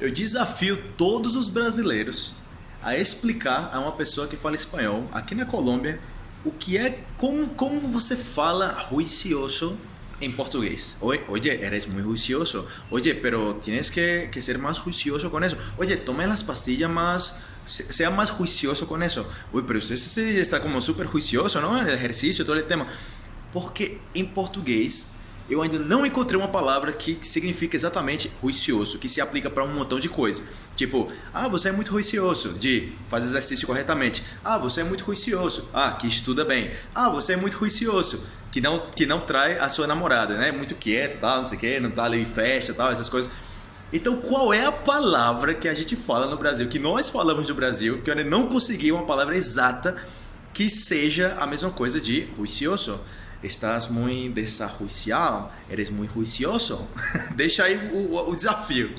Eu desafio todos os brasileiros a explicar a uma pessoa que fala espanhol aqui na Colômbia o que é como, como você fala juicioso en portugués. Oye, oye, eres muy juicioso. Oye, pero tienes que, que, ser más juicioso con eso. Oye, tome las pastillas más, sea más juicioso con eso. Uy, pero usted está como súper juicioso, ¿no? El ejercicio, todo el tema. Porque em português eu ainda não encontrei uma palavra que significa exatamente ruicioso, que se aplica para um montão de coisa. Tipo, ah, você é muito ruicioso, de fazer exercício corretamente. Ah, você é muito ruicioso, ah, que estuda bem. Ah, você é muito ruicioso, que não, que não trai a sua namorada, né? Muito quieto, tal, não sei o quê, não tá ali em festa, tal, essas coisas. Então, qual é a palavra que a gente fala no Brasil, que nós falamos no Brasil, que eu ainda não consegui uma palavra exata que seja a mesma coisa de ruicioso? Estás muito desarruiciado, eres muito juicioso. Deixa aí o, o desafio.